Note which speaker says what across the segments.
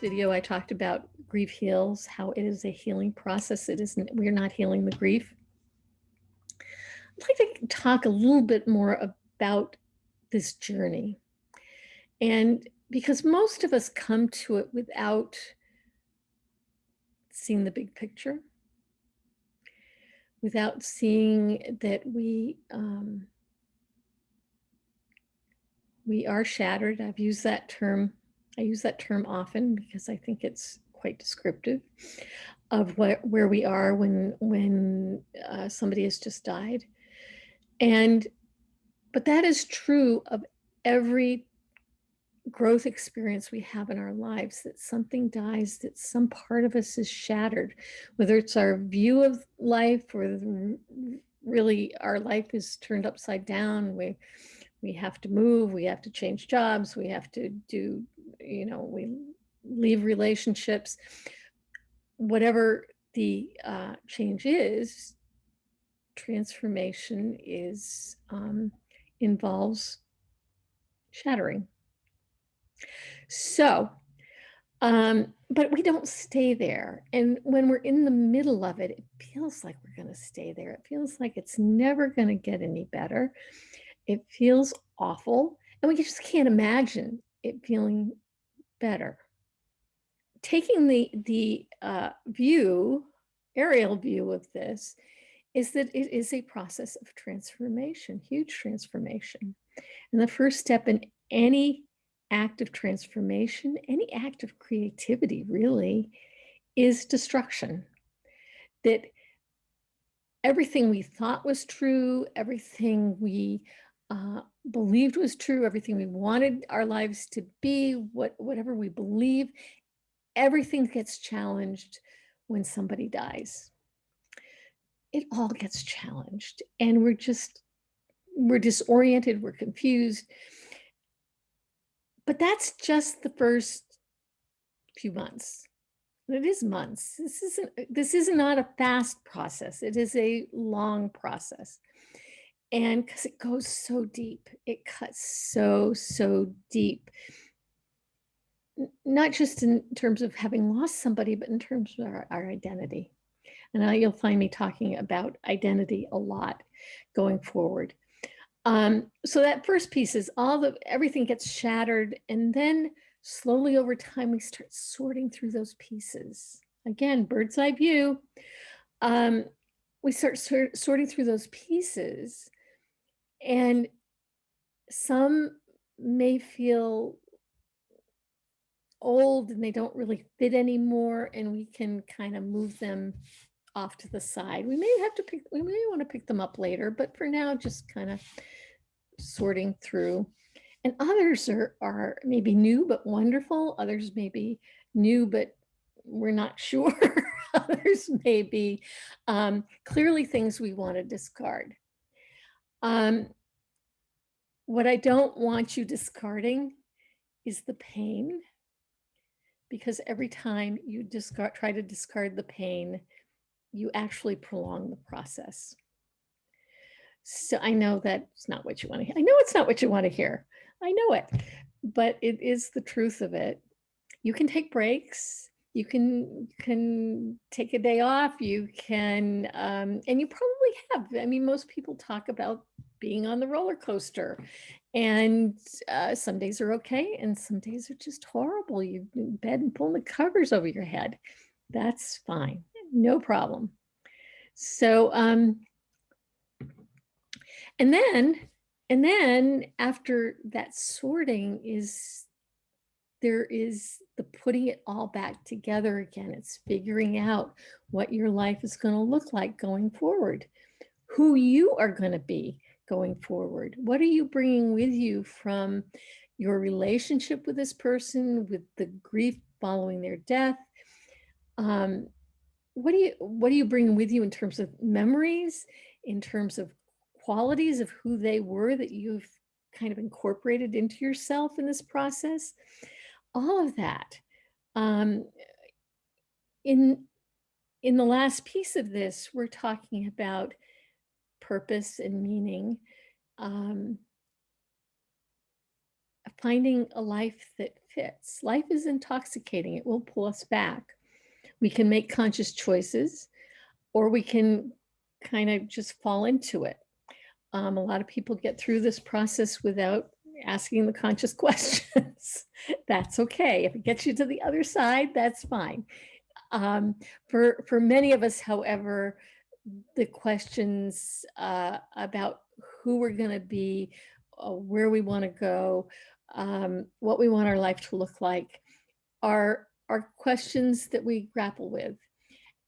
Speaker 1: video, I talked about grief heals, how it is a healing process. It isn't, we're not healing the grief. I'd like to talk a little bit more about this journey. And because most of us come to it without seeing the big picture, without seeing that we um, we are shattered. I've used that term. I use that term often because I think it's quite descriptive of what where we are when when uh, somebody has just died. And but that is true of every growth experience we have in our lives that something dies that some part of us is shattered whether it's our view of life or really our life is turned upside down we we have to move we have to change jobs we have to do you know we leave relationships whatever the uh, change is transformation is um, involves shattering so, um, but we don't stay there. And when we're in the middle of it, it feels like we're going to stay there. It feels like it's never going to get any better. It feels awful. And we just can't imagine it feeling better. Taking the, the uh, view, aerial view of this, is that it is a process of transformation, huge transformation. And the first step in any act of transformation, any act of creativity really, is destruction. That everything we thought was true, everything we uh, believed was true, everything we wanted our lives to be, what whatever we believe, everything gets challenged when somebody dies. It all gets challenged and we're just, we're disoriented, we're confused. But that's just the first few months. It is months. This isn't this is not a fast process. It is a long process. And because it goes so deep, it cuts so, so deep. Not just in terms of having lost somebody, but in terms of our, our identity. And you'll find me talking about identity a lot going forward. Um, so that first piece is all the, everything gets shattered and then slowly over time, we start sorting through those pieces. Again, bird's eye view. Um, we start sort, sorting through those pieces and some may feel old and they don't really fit anymore and we can kind of move them off to the side. We may have to pick, we may want to pick them up later, but for now, just kind of sorting through. And others are, are maybe new, but wonderful. Others may be new, but we're not sure. others may be um, clearly things we want to discard. Um, what I don't want you discarding is the pain because every time you discard, try to discard the pain, you actually prolong the process. So I know that's not what you want to hear. I know it's not what you want to hear. I know it, but it is the truth of it. You can take breaks. You can can take a day off. You can, um, and you probably have. I mean, most people talk about being on the roller coaster and uh, some days are okay and some days are just horrible. You in bed and pulling the covers over your head. That's fine, no problem. So, um, and then, and then after that sorting is, there is the putting it all back together again. It's figuring out what your life is going to look like going forward, who you are going to be going forward. What are you bringing with you from your relationship with this person, with the grief following their death? Um, what do you what do you bring with you in terms of memories, in terms of qualities of who they were that you've kind of incorporated into yourself in this process? All of that. Um, in in the last piece of this, we're talking about purpose and meaning, um, finding a life that fits. Life is intoxicating. It will pull us back. We can make conscious choices or we can kind of just fall into it. Um, a lot of people get through this process without asking the conscious questions. that's okay. If it gets you to the other side, that's fine. Um, for, for many of us, however, the questions uh, about who we're going to be, uh, where we want to go, um, what we want our life to look like are, are questions that we grapple with.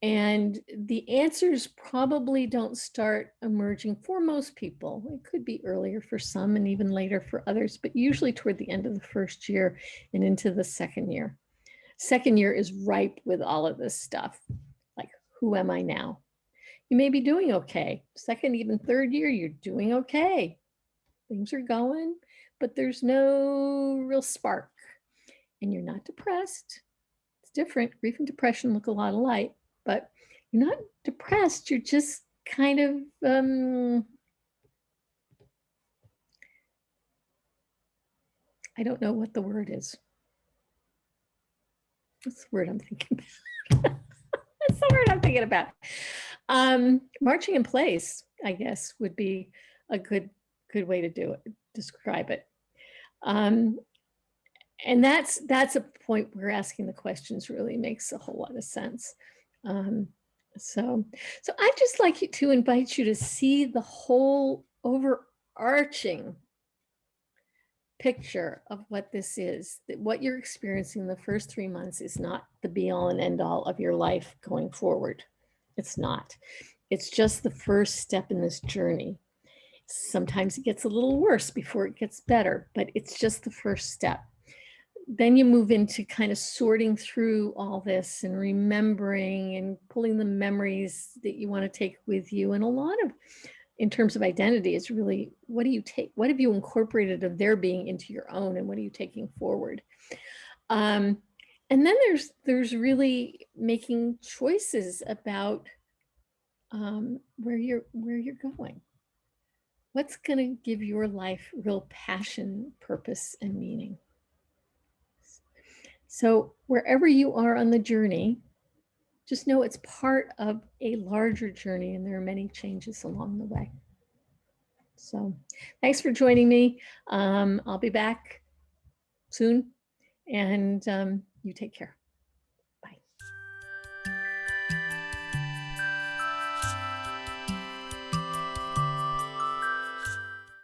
Speaker 1: And the answers probably don't start emerging for most people. It could be earlier for some and even later for others, but usually toward the end of the first year and into the second year. Second year is ripe with all of this stuff. Like, who am I now? You may be doing okay. Second, even third year, you're doing okay. Things are going, but there's no real spark. And you're not depressed. It's different. Grief and depression look a lot alike but you're not depressed. You're just kind of, um, I don't know what the word is. What's the word I'm thinking about? That's the word I'm thinking about. Um, marching in place, I guess, would be a good good way to do it, describe it. Um, and that's that's a point where asking the questions really makes a whole lot of sense. Um, so, so I'd just like to invite you to see the whole overarching picture of what this is, that what you're experiencing the first three months is not the be all and end all of your life going forward. It's not. It's just the first step in this journey. Sometimes it gets a little worse before it gets better, but it's just the first step then you move into kind of sorting through all this and remembering and pulling the memories that you want to take with you. And a lot of, in terms of identity, is really what do you take, what have you incorporated of their being into your own and what are you taking forward? Um, and then there's there's really making choices about um, where you're where you're going. What's going to give your life real passion, purpose, and meaning? So wherever you are on the journey, just know it's part of a larger journey and there are many changes along the way. So thanks for joining me. Um, I'll be back soon and um, you take care.